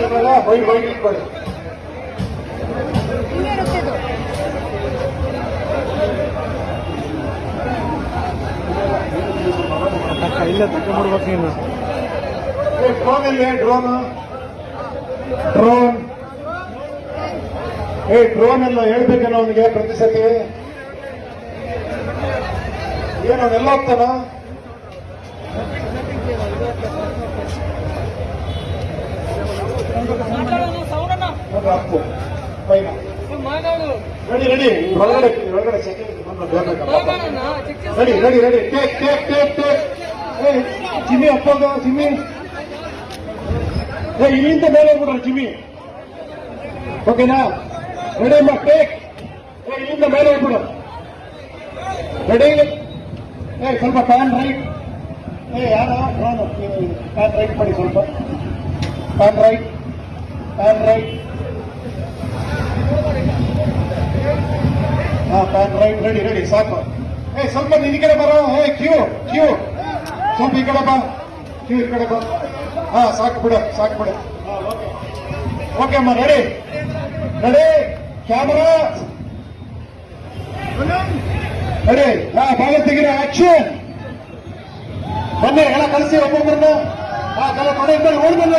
ಇಟ್ಕೊಳ್ಳಿ ಇಲ್ಲ ನೀನು. ಏ, ಡ್ರೋನ್ ಎಲ್ಲಿ ಡ್ರೋನ್ ಡ್ರೋನ್ ಏ ಡ್ರೋನ್ ಎಲ್ಲ ಹೇಳ್ಬೇಕೇನೋ ಅವನಿಗೆ ಪ್ರತಿ ಸತಿ? ಏನು ಅವನೆಲ್ಲ ಹೋಗ್ತಾನ? ರೆಡಿ ರೆಡಿ ಹೊರಗಡೆ second ready ready ready take take take take ಅಪ್ಪಗ ಚಿಮ್ಮಿ ಏ ಇಲ್ಲಿಂದ ಮೇಲೆ ಹೋಗ್ಬಿಡ್ರಿ ಜಿಮ್ಮಿ. ಓಕೆನಾ ರೆಡಿ ಅಮ್ಮ? ಟೇಕ್ ಏ ಇಲ್ಲಿಂದ ಮೇಲೆ ಹೋಗ್ಬಿಡು. ರೆಡಿ ಏ ಸ್ವಲ್ಪ ಫ್ಯಾನ್ ರೈಟ್ ಏ ಯಾರ? ಫ್ಯಾನ್ ರೈಟ್ ಮಾಡಿ ಸ್ವಲ್ಪ. ಫ್ಯಾನ್ ರೈಟ್ ಪ್ಯಾನ್ ರೈಟ್ ಹಾ ಪ್ಯಾನ್ ರೈಟ್ ರೆಡಿ ರೆಡಿ ಸಾಕು. ಏ, ಸ್ವಲ್ಪ ನಿನ್ ಈ ಕಡೆ ಬರೋ, ಏ ಕ್ಯೂ ಕ್ಯೂ ಸ್ವಲ್ಪ ಈ ಕಡೆ ಬಾ. ಕ್ಯೂ ಕಡೆ ಬಾ. ಹಾ, ಸಾಕು ಬಿಡು ಸಾಕು ಬಿಡು. ಓಕೆ ಅಮ್ಮ ರೆಡಿ ರೆಡಿ ಕ್ಯಾಮರಾ ರೆಡಿ ಹಾ ಭಾಗ ತೆಗಿರ ಆಕ್ಷನ್ ಬನ್ನಿ, ಎಲ್ಲ ಕಳಿಸಿ ಒಬ್ಬೊಬ್ಬರನ್ನ ಹಾ, ಕಲ, ಕಡೆ ಇದ್ದಲ್ಲಿ ಓಡಿ ಬಂದ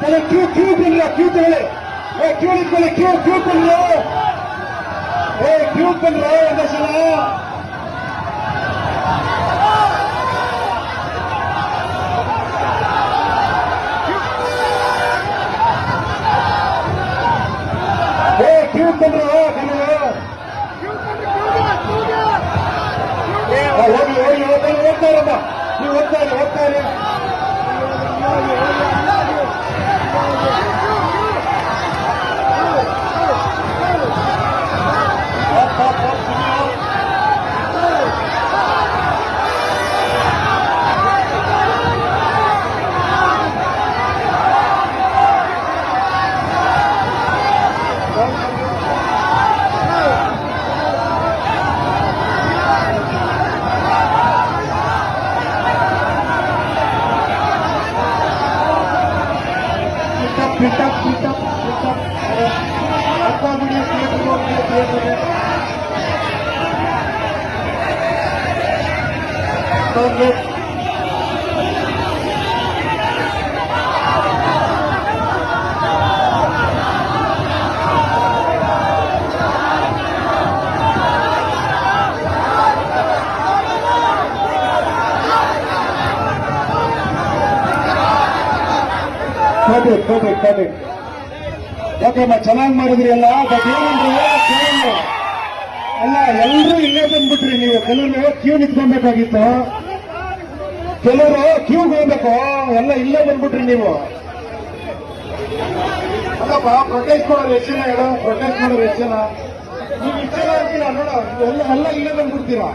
ಕೆಲ ಕ್ಯೂ ಕ್ಯೂ ಬಂದ್ರ ಕ್ಯೂ ತಗೊಳ್ಳಿ ಏ ಕ್ಯೂ ನಿಂತ್ಕೊಳ್ಳಿ ಕ್ಯೂ ಕ್ಯೂ ಬಂದ್ರು ಏ ಕ್ಯೂ ಬಂದ್ರು ಒಂದೇ ಸಲ ಏ ಕ್ಯೂ ಬಂದ್ರು ಕೆಲವು ಹೋಗಿ ಹೋಗಿ ಹೋಗ್ತಾ ಹೋಗ್ತಾ ಇರಮ್ಮ ನೀವು ಹೋಗ್ತಾ ಇರಿ ಹೋಗ್ತಾ ಇರಿ ಹೋಗ್, ಬಂದು ಕೋಟಿ ಕೋಟಿ ಕೋಟಿ ಓಕೆ ಅಮ್ಮ ಚೆನ್ನಾಗಿ ಮಾಡಿದ್ರಿ ಎಲ್ಲ ಬಟ್ ಏನಂದ್ರೆ ಕೆಲವು ಅಲ್ಲ ಎಲ್ಲರೂ ಇಲ್ಲೇ ಬಂದ್ಬಿಟ್ರಿ ನೀವು. ಕೆಲವರು ಕ್ಯೂ ನಿಂತ್ಕೊಬೇಕಾಗಿತ್ತು ಕೆಲವರು ಕ್ಯೂ ಹೋಗ್ಬೇಕು. ಎಲ್ಲ ಇಲ್ಲೇ ಬಂದ್ಬಿಟ್ರಿ ನೀವು. ಅಲ್ಲಪ್ಪ ಪ್ರೊಟೆಸ್ಟ್ ಮಾಡೋರು ಎಷ್ಟು ಜನ ಹೇಳು. ಪ್ರೊಟೆಸ್ಟ್ ಮಾಡೋರು ಎಷ್ಟು ನೀವು ಇಷ್ಟು ಜನ ನೋಡ, ಎಲ್ಲ ಎಲ್ಲ ಇಲ್ಲೇ ಬಂದ್ಬಿಡ್ತೀರಾ?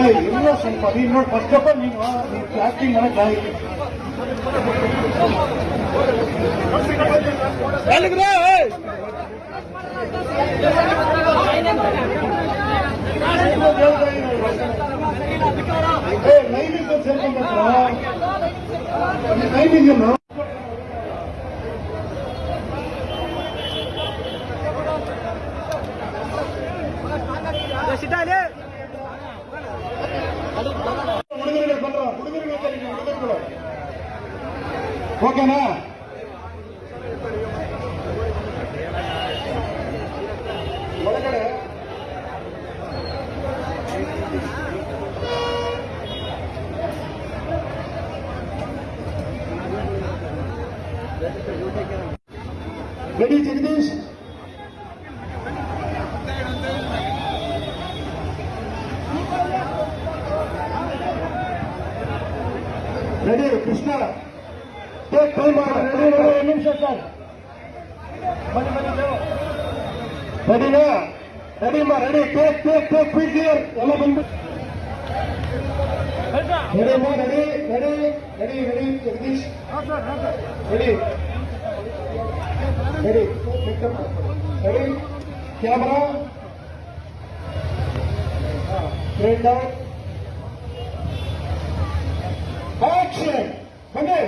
ಏ ಇಲ್ಲ ಸ್ವಲ್ಪ, ನೀನು ನೋಡಿ ಫಸ್ಟ್ ಆಫ್ ಆಲ್ ನೀನು ಆಕ್ಟಿಂಗ್ ಮಾಡಕ್ ಆಗಿಲ್ಲ ಏ ನೈಮಿಂದ ಸೇರ್ಕೊಂಡ್ಬಿಟ್ರು ನೈಮಿಂದ ready Jagadish ready Krishna take time ready ಒಂದು ನಿಮಿಷ ಸರ್ ಬನ್ನಿ ಬನ್ನಿ ನೀವು ರೆಡಿನಾ ರೆಡಿ ಮಾ ready take take take quick here ಎಲ್ಲ ಬಂದ್ಬಿಟ್ಟು ರೆಡಿ ಮಾ ready ready ready ready Jagadish ready ready ready camera straight out action ಬನ್ನಿ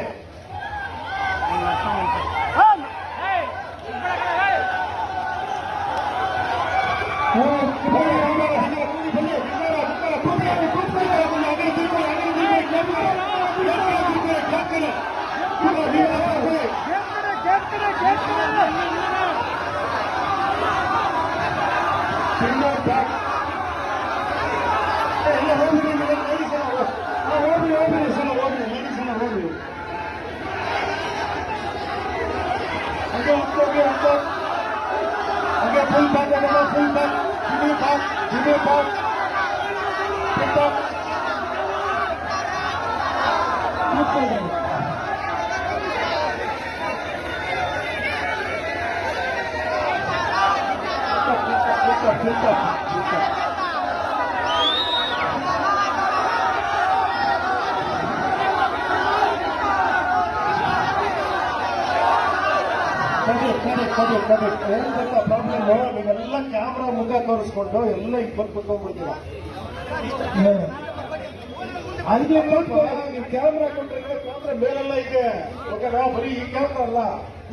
Good. Pick up, pick up, pick up. ಕಡೆ ಕಡೆ ಕಡೆ ಕಡೆ ಏನ್ ಗೊತ್ತಾ ಪ್ರಾಬ್ಲಮ್ ನೀವೆಲ್ಲ ಕ್ಯಾಮ್ರಾ ಮುಖ ತೋರಿಸ್ಕೊಂಡು ಎಲ್ಲ ಈಗ ಬಂದು ಕುತ್ಕೊಂಡ್ಬಿಡ್ತೀರ ಸ್ವಲ್ಪ ನೀವು ಕ್ಯಾಮ್ರಾ ಕೊಟ್ಟರೆ ಕ್ಯಾಮ್ರಾ ಮೇಲೆಲ್ಲ ಇದೆ. ಓಕೆನಾ ಬರೀ ಈ ಕ್ಯಾಮ್ರಾ ಅಲ್ಲ.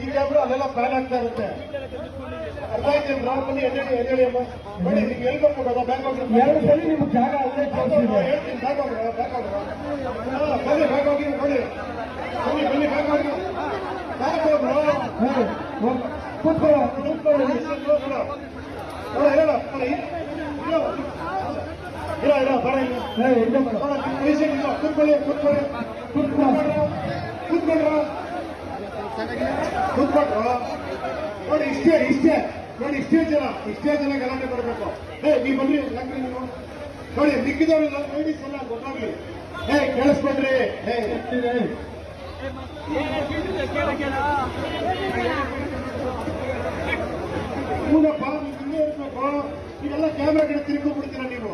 ಈ ಕ್ಯಾಮ್ರಾ ಅಲ್ಲೆಲ್ಲ ಪ್ಯಾನ್ ಆಗ್ತಾ ಇರುತ್ತೆ. ಅರ್ಥ ಆಯ್ತು ನಾವು ಬನ್ನಿ ಎದ್ದೇಳಿ ಎದ್ದೇಳಿ ಅಮ್ಮ. ನೋಡಿ ನೀವು ಎಲ್ಲಿ ಬಂದ್ಬಿಡೋದ ಬ್ಯಾಂಕ್ ಎರಡು ಸಲ ನಿಮ್ಗೆ ಜಾಗ ಅಲ್ಲೇ ಹೇಳ್ತೀನಿ ಬ್ಯಾಂಕ್ ಹೋಗ್ರ ಬ್ಯಾಂಕ್ ಹೋಗ್ರ ಬನ್ನಿ ಬ್ಯಾಂಕ್ ಹೋಗಿ ನೋಡಿ ಬನ್ನಿ ಬನ್ನಿ ಬ್ಯಾಂಕ್ ಹೋಗಿ ಬ್ಯಾಂಕ್ ಹೋಗ್ರು ಕೂತ್ಕೊಳ್ಳೋ ಕೂತ್ಕೊಳ್ಳೋ ಕೂತ್ಕೊಳ್ಳಿ ಕೂತ್ಕೊಳ್ಳಿ ಕೂತ್ಕೊಂಡ್ರ ಕೂತ್ಕೊಂಡ್ರ ಕೂತ್ಕೊಂಡ್ರ ನೋಡಿ ಇಷ್ಟೇ ಇಷ್ಟೇ ನೋಡಿ ಇಷ್ಟೇ ಜನ ಇಷ್ಟೇ ಜನ ಗಲಾಟೆ ಬರಬೇಕು ಏ ನೀವು ಬನ್ನಿ ಯಾಕ್ರಿ ನೋಡಿ ಮಿಕ್ಕಿದವರೆಲ್ಲ ಲೇಡೀಸ್ ಎಲ್ಲ ಗೊತ್ತಾಗ್ಲಿ ಏ ಕೇಳಿಸ್ಕೊಂಡ್ರಿ ಏ ಇರ್ಬೇಕು ಈಗೆಲ್ಲ ಕ್ಯಾಮ್ರಾ ಕಡೆ ತಿರುಗಿ ಬಿಡ್ತೀರ ನೀವು?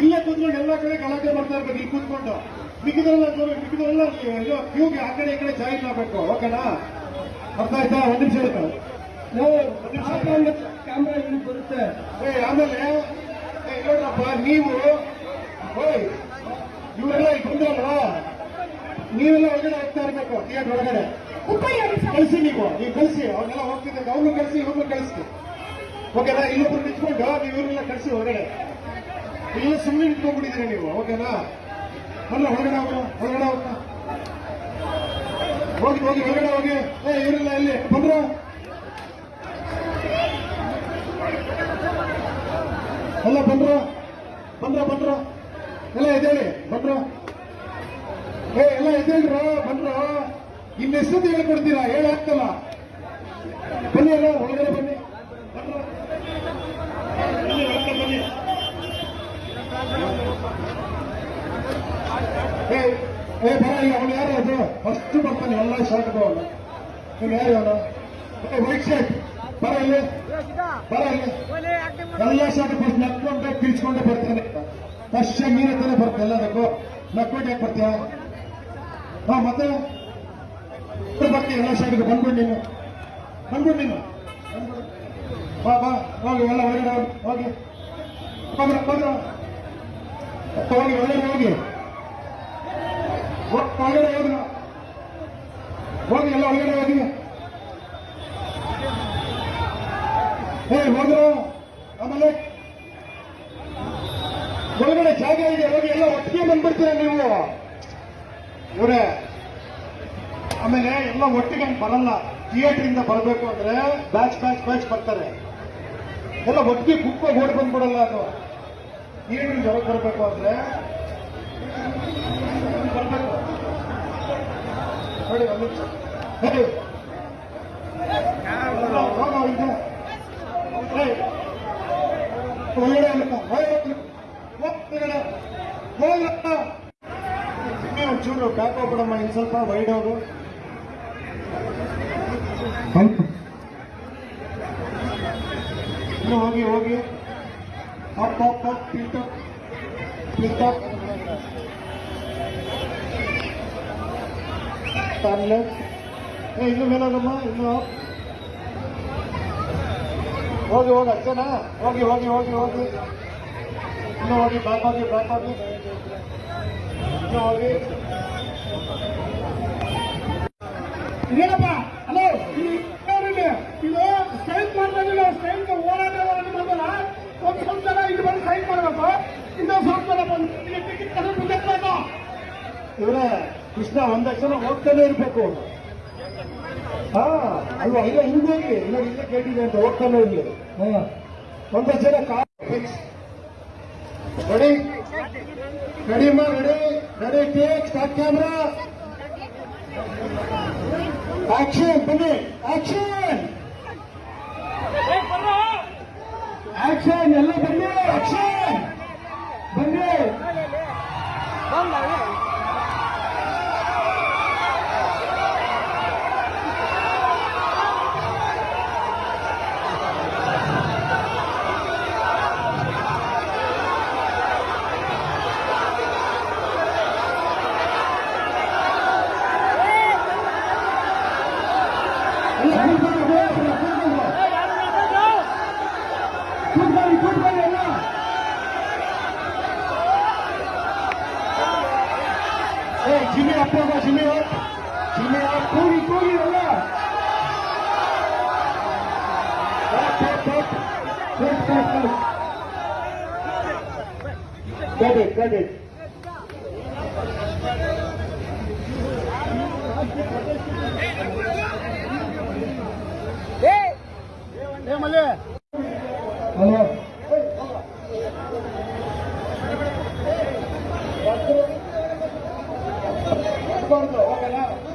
ಇಲ್ಲೇ ಕೂತ್ಕೊಂಡು ಎಲ್ಲ ಕಡೆ ಗಲಾಟೆ ಮಾಡ್ತಾ ಇರ್ಬೇಕು ಇಲ್ಲಿ ಕೂತ್ಕೊಂಡು. ಮಿಕ್ಕಿದರೆಲ್ಲ ಮಿಕ್ಕಿದರೆಲ್ಲ ಕ್ಯೂಗೆ ಆ ಕಡೆ ಈ ಕಡೆ ಜಾಯಿನ್ ಆಗ್ಬೇಕು ಓಕೆನಾ? ಅರ್ಥ ಆಯ್ತಾ? ಒಂದ್ ನಿಮಿಷ ಇರುತ್ತೆ ಕ್ಯಾಮ್ರಾ ಇಲ್ಲಿ ಬರುತ್ತೆ. ಏ ಆಮೇಲೆ ನೋಡ್ರಪ್ಪ ನೀವು ಓಯ್ ಇವರೆಲ್ಲ ಇಲ್ಲಿ ಬಂದ್ರಲ್ಲ ನೀವೆಲ್ಲ ಒಳಗಡೆ ಹೋಗ್ತಾ ಇರ್ಬೇಕು ಥಿಯೇಟರ್ ಒಳಗಡೆ. ಕಳಿಸಿ ನೀವು ನೀವು ಕಳಿಸಿ ಅವ್ರನ್ನೆಲ್ಲ ಹೋಗ್ತಿದ್ದಾಗ ಅವ್ರನ್ನ ಕಳಿಸಿ ಇವ್ರನ್ನ ಕಳಿಸಿ. ಓಕೆನಾ? ಇಲ್ಲೊಬ್ರು ನಿಂತ್ಕೊಂಡು ನೀವು ಇವ್ರನ್ನೆಲ್ಲ ಕಳಿಸಿ ಹೊರಗಡೆ. ಇಲ್ಲ ಸುಮ್ಮನೆ ನಿಂತ್ಕೊಂಡ್ಬಿಟ್ಟಿದ್ದೀರಿ ನೀವು. ಓಕೆನಾ? ಬಲ್ಲ ಹೊರಗಡೆ ಹೋಗ ಹೊರಗಡೆ ಹೋಗ ಹೋಗಿ ಹೋಗಿ, ಹೊರಗಡೆ ಹೋಗಿ. ಏ, ಇವರೆಲ್ಲ ಇಲ್ಲಿ ಬಂದ್ರು? ಎಲ್ಲ ಬಂದ್ರ? ಬಂದ್ರ ಬಂದ್ರ? ಎಲ್ಲ ಇದೇಳಿ ಬಂದ್ರ? ಏ, ಎಲ್ಲ ಇದೇಳ್ರ ಬಂದ್ರ? ಹೇಳಿ ಹೇಳ್ಕೊಡ್ತೀರಾ? ಹೇಳಾಗ್ತಲ್ಲ. ಬನ್ನಿ ಎಲ್ಲ ಒಳಗಡೆ ಬನ್ನಿ ಬಂದ್ರ ಬನ್ನಿ ಒಳಗಡೆ ಬನ್ನಿ ಏ ಬರ ಈಗ ಅವನು ಯಾರು ಅದು? ಫಸ್ಟ್ ಬರ್ತಾನೆ, ಎಲ್ಲ ಶಾರ್ಟ್ ಅವನು ನೀನು ಯಾರು ಅವನು? ಏ ವೈಟ್ ಶರ್ಟ್ ಬರ ಇಲ್ಲಿ ಬರ ಇಲ್ಲಿ ಎಲ್ಲ ಶಾರ್ಟ್ ಫಸ್ಟ್ ನಕ್ಕೊಂಡೆ ಕಿರ್ಚ್ಕೊಂಡೆ ಬರ್ತಾನೆ. ಫಸ್ಟ್ ನೀನೇ ತಾನೇ ಬರ್ತಾನೆ ಎಲ್ಲದಕ್ಕೂ. ನಕ್ಕೊಂಡು ಯಾಕೆ ಬರ್ತೀಯ? ಹಾ, ಮತ್ತೆ? ಬರ್ತೀಯ ಎಲ್ಲ ಶಾರ್ಟ್ಗೆ ಬಂದ್ಬಿಡು ನೀನು. ಬಂದ್ಬಿಡು ನೀನು. ಬಾ ಬಾ. ಹೋಗಿ, ಎಲ್ಲ ಹೊರಗಡೆ ಹೋಗಿ. ಬಂದ್ರ ಬಂದ್ರ. ಹೋಗಿ, ಒಳಗಡೆ ಹೋಗಿ. ಹೋ- ಒಳಗಡೆ ಹೋದ್ರ. ಹೋಗಿ, ಎಲ್ಲ ಒಳಗಡೆ ಹೋಗಿ. ಏ, ಹೋದ್ರು. ಆಮೇಲೆ ಒಳಗಡೆ ಜಾಗ ಇದೆ. ಹೋಗಿ, ಎಲ್ಲ ಒಟ್ಟಿಗೆ ಬಂದ್ಬಿಡ್ತೀರ ನೀವು? ಇವರೇ. ಆಮೇಲೆ ಎಲ್ಲ ಒಟ್ಟಿಗೆ ಬರಲ್ಲ. ಥಿಯೇಟರ್ ಇಂದ ಬರಬೇಕು ಅಂದ್ರೆ ಬ್ಯಾಚ್ ಬ್ಯಾಚ್ ಬ್ಯಾಚ್ ಬರ್ತಾರೆ. ಎಲ್ಲ ಒಟ್ಟಿಗೆ ಕುಕ್ಕೋ ಓಡಿ ಬಂದ್ಬಿಡಲ್ಲ ಅದು. ಏನು ಜವಾಬ್ ಬರಬೇಕು ಅಂದ್ರೆ. ನೋಡಿ ಒಂಚೂರು ಬ್ಯಾಕ್ ಹೋಗ್ಬಿಡಮ್ಮ ಇನ್ ಸ್ವಲ್ಪ ವೈಡ್ ಹೋಗು ಇನ್ನು ಹೋಗಿ ಹೋಗಿ up up up pit up pit up turn left ಏ ಇನ್ನು ಮೇಲಾಗಮ್ಮ ಇನ್ನು up. ಹೋಗಿ ಹೋಗಿ ಅಷ್ಟೇನಾ ಹೋಗಿ ಹೋಗಿ ಹೋಗಿ ಹೋಗಿ ಇನ್ನು ಹೋಗಿ ಬ್ಯಾಕ್ ಹೋಗಿ ಬ್ಯಾಕ್ ಹೋಗಿ ಇನ್ನು ಹೋಗಿ ಇದೇನಪ್ಪ ಹಲೋ ಇದು ಇದು ಸ್ಟ್ರೈಕ್ ಮಾಡ್ತಾ ಸ್ಟ್ರೈಕ್ ಹೋರಾಟ ಹೋರಾಟ ಮಾಡಲ್ಲ ಒಂದು ಸ್ವಲ್ಪ ಜನ ಇಲ್ಲಿ ಬಂದು ಸ್ಟ್ರೈಕ್ ಮಾಡಬೇಕು ಇನ್ನೊಂದು ಸ್ವಲ್ಪ ಜನ ಬಂದು ಇಲ್ಲಿ ಟಿಕೆಟ್ ತಗೊಂಡು ಮುಂದಕ್ಕೆ ಇವರೇ ಕೃಷ್ಣ ಒಂದಷ್ಟು ಜನ ಹೋಗ್ತಾನೆ ಇರ್ಬೇಕು. ಹಾ, ಅಲ್ವಾ? ಇಲ್ಲ, ಹಿಂದೆ ಹೋಗಿ. ಇಲ್ಲ ಇಲ್ಲ ಕೇಳಿದೆ ಅಂತ ಹೋಗ್ತಾನೆ ಇರ್ಲಿ. ಒಂದಷ್ಟು ಜನ ಫಿಕ್ಸ್ ರೆಡಿ ರೆಡಿ ಮಾ ready take start camera action ಬನ್ನಿ. ಆಕ್ಷನ್ ಆಕ್ಷನ್ ಎಲ್ಲ ಬನ್ನಿ. ಆಕ್ಷನ್ ಬನ್ನಿ ಕೂತ್ಕೊಳ್ಳಿ ಕೂತ್ಕೊಳ್ಳಿ ಎಲ್ಲ ಏ ಜಿಮ್ಮಿ ಅಪ್ಪ ಹೋಗೋ ಜಿಮ್ಮಿ ಜಿಮ್ಮಿ ಕೂಗಿ ಕೂಗಿ ಎಲ್ಲ Got it, got it. corto, ojalá.